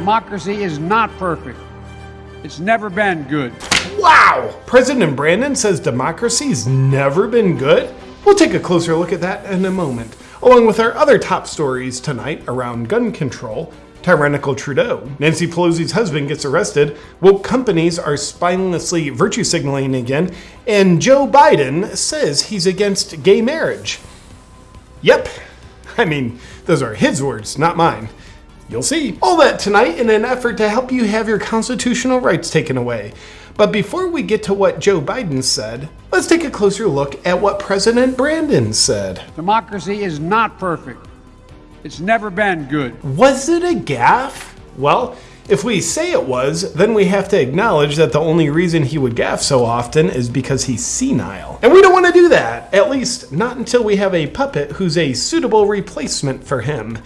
Democracy is not perfect. It's never been good. Wow! President Brandon says democracy's never been good? We'll take a closer look at that in a moment, along with our other top stories tonight around gun control, tyrannical Trudeau, Nancy Pelosi's husband gets arrested, woke companies are spinelessly virtue signaling again, and Joe Biden says he's against gay marriage. Yep. I mean, those are his words, not mine. You'll see. All that tonight in an effort to help you have your constitutional rights taken away. But before we get to what Joe Biden said, let's take a closer look at what President Brandon said. Democracy is not perfect. It's never been good. Was it a gaffe? Well, if we say it was, then we have to acknowledge that the only reason he would gaffe so often is because he's senile. And we don't want to do that, at least not until we have a puppet who's a suitable replacement for him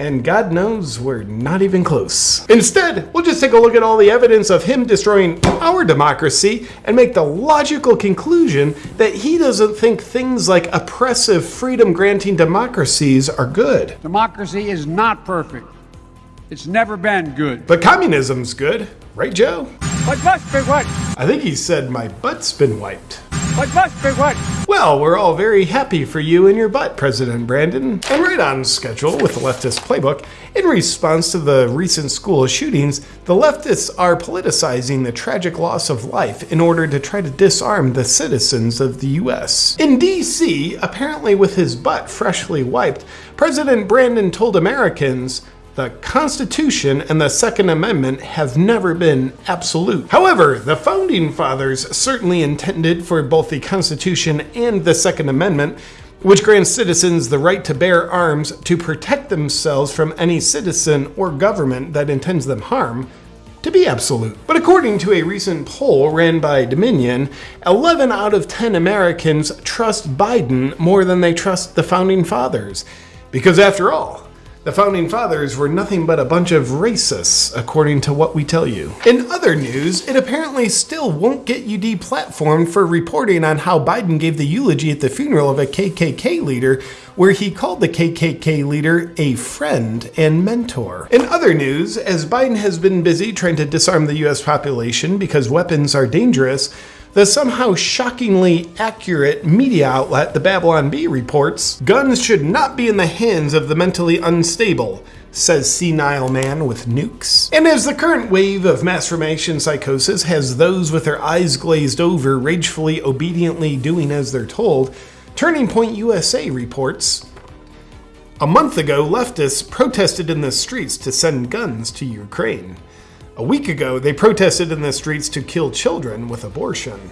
and God knows we're not even close. Instead, we'll just take a look at all the evidence of him destroying our democracy and make the logical conclusion that he doesn't think things like oppressive, freedom granting democracies are good. Democracy is not perfect. It's never been good. But communism's good, right, Joe? But must be what? I think he said my butt's been wiped. But must be what? Well, we're all very happy for you and your butt, President Brandon. And right on schedule with the leftist playbook, in response to the recent school shootings, the leftists are politicizing the tragic loss of life in order to try to disarm the citizens of the US. In DC, apparently with his butt freshly wiped, President Brandon told Americans, the Constitution and the Second Amendment have never been absolute. However, the Founding Fathers certainly intended for both the Constitution and the Second Amendment which grants citizens the right to bear arms to protect themselves from any citizen or government that intends them harm, to be absolute. But according to a recent poll ran by Dominion, 11 out of 10 Americans trust Biden more than they trust the Founding Fathers. Because after all, the founding fathers were nothing but a bunch of racists, according to what we tell you. In other news, it apparently still won't get you deplatformed for reporting on how Biden gave the eulogy at the funeral of a KKK leader, where he called the KKK leader a friend and mentor. In other news, as Biden has been busy trying to disarm the US population because weapons are dangerous, the somehow shockingly accurate media outlet, the Babylon Bee, reports guns should not be in the hands of the mentally unstable, says senile man with nukes. And as the current wave of mass formation psychosis has those with their eyes glazed over ragefully obediently doing as they're told, Turning Point USA reports a month ago, leftists protested in the streets to send guns to Ukraine. A week ago, they protested in the streets to kill children with abortion.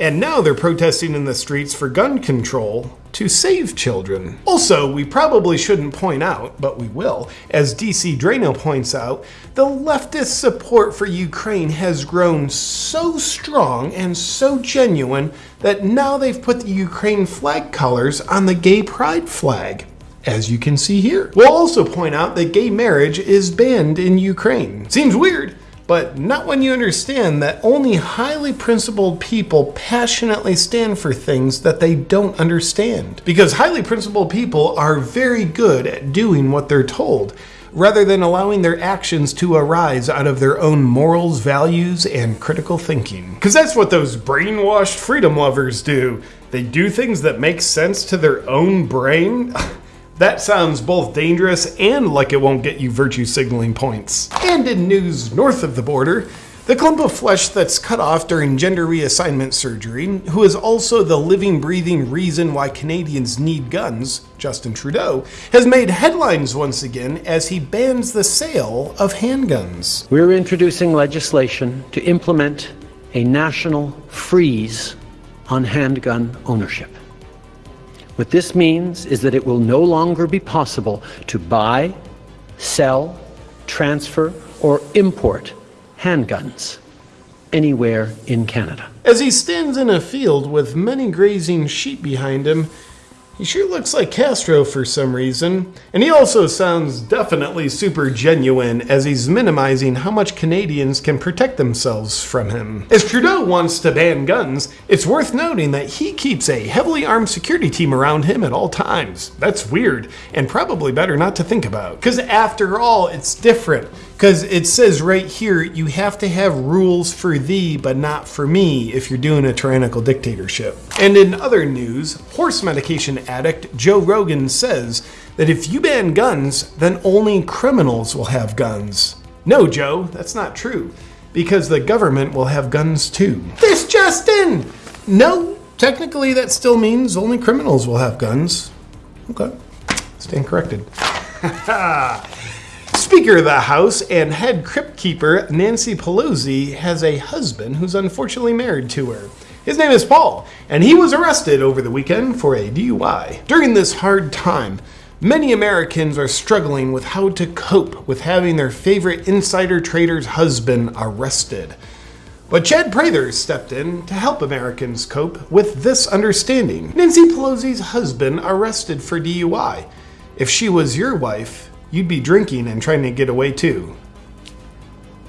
And now they're protesting in the streets for gun control to save children. Also, we probably shouldn't point out, but we will, as DC Draino points out, the leftist support for Ukraine has grown so strong and so genuine that now they've put the Ukraine flag colors on the gay pride flag as you can see here. We'll also point out that gay marriage is banned in Ukraine. Seems weird, but not when you understand that only highly principled people passionately stand for things that they don't understand. Because highly principled people are very good at doing what they're told, rather than allowing their actions to arise out of their own morals, values, and critical thinking. Because that's what those brainwashed freedom lovers do. They do things that make sense to their own brain. That sounds both dangerous and like it won't get you virtue signaling points. And in news north of the border, the clump of flesh that's cut off during gender reassignment surgery, who is also the living, breathing reason why Canadians need guns, Justin Trudeau, has made headlines once again as he bans the sale of handguns. We're introducing legislation to implement a national freeze on handgun ownership. What this means is that it will no longer be possible to buy, sell, transfer, or import handguns anywhere in Canada. As he stands in a field with many grazing sheep behind him, he sure looks like Castro for some reason, and he also sounds definitely super genuine as he's minimizing how much Canadians can protect themselves from him. As Trudeau wants to ban guns, it's worth noting that he keeps a heavily armed security team around him at all times. That's weird, and probably better not to think about. Because after all, it's different. Because it says right here, you have to have rules for thee, but not for me, if you're doing a tyrannical dictatorship. And in other news, horse medication addict Joe Rogan says that if you ban guns, then only criminals will have guns. No, Joe, that's not true. Because the government will have guns too. This Justin! No, technically that still means only criminals will have guns. Okay, stand corrected. Speaker of the House and head crypt keeper Nancy Pelosi has a husband who's unfortunately married to her. His name is Paul, and he was arrested over the weekend for a DUI. During this hard time, many Americans are struggling with how to cope with having their favorite insider trader's husband arrested. But Chad Prather stepped in to help Americans cope with this understanding. Nancy Pelosi's husband arrested for DUI. If she was your wife, you'd be drinking and trying to get away too.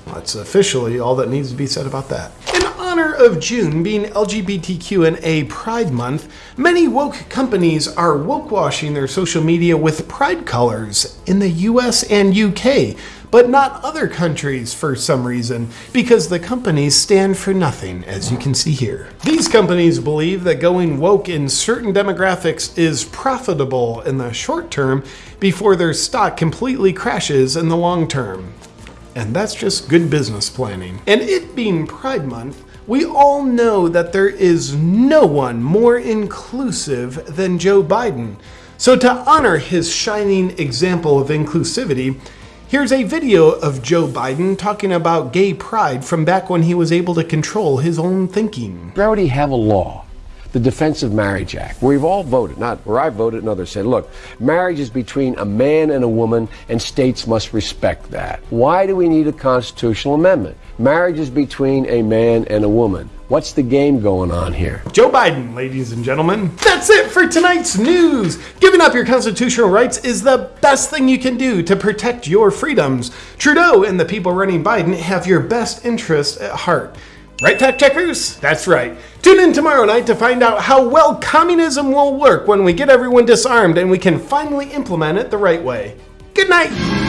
Well, that's officially all that needs to be said about that. In honor of June being LGBTQ&A Pride Month, many woke companies are woke washing their social media with pride colors in the US and UK, but not other countries for some reason, because the companies stand for nothing, as you can see here. These companies believe that going woke in certain demographics is profitable in the short term before their stock completely crashes in the long term. And that's just good business planning. And it being Pride Month, we all know that there is no one more inclusive than Joe Biden. So, to honor his shining example of inclusivity, here's a video of Joe Biden talking about gay pride from back when he was able to control his own thinking. We already have a law the Defense of Marriage Act, where we've all voted, not where I voted and others said, look, marriage is between a man and a woman, and states must respect that. Why do we need a constitutional amendment? Marriage is between a man and a woman. What's the game going on here? Joe Biden, ladies and gentlemen. That's it for tonight's news. Giving up your constitutional rights is the best thing you can do to protect your freedoms. Trudeau and the people running Biden have your best interest at heart. Right, fact checkers? That's right. Tune in tomorrow night to find out how well communism will work when we get everyone disarmed and we can finally implement it the right way. Good night.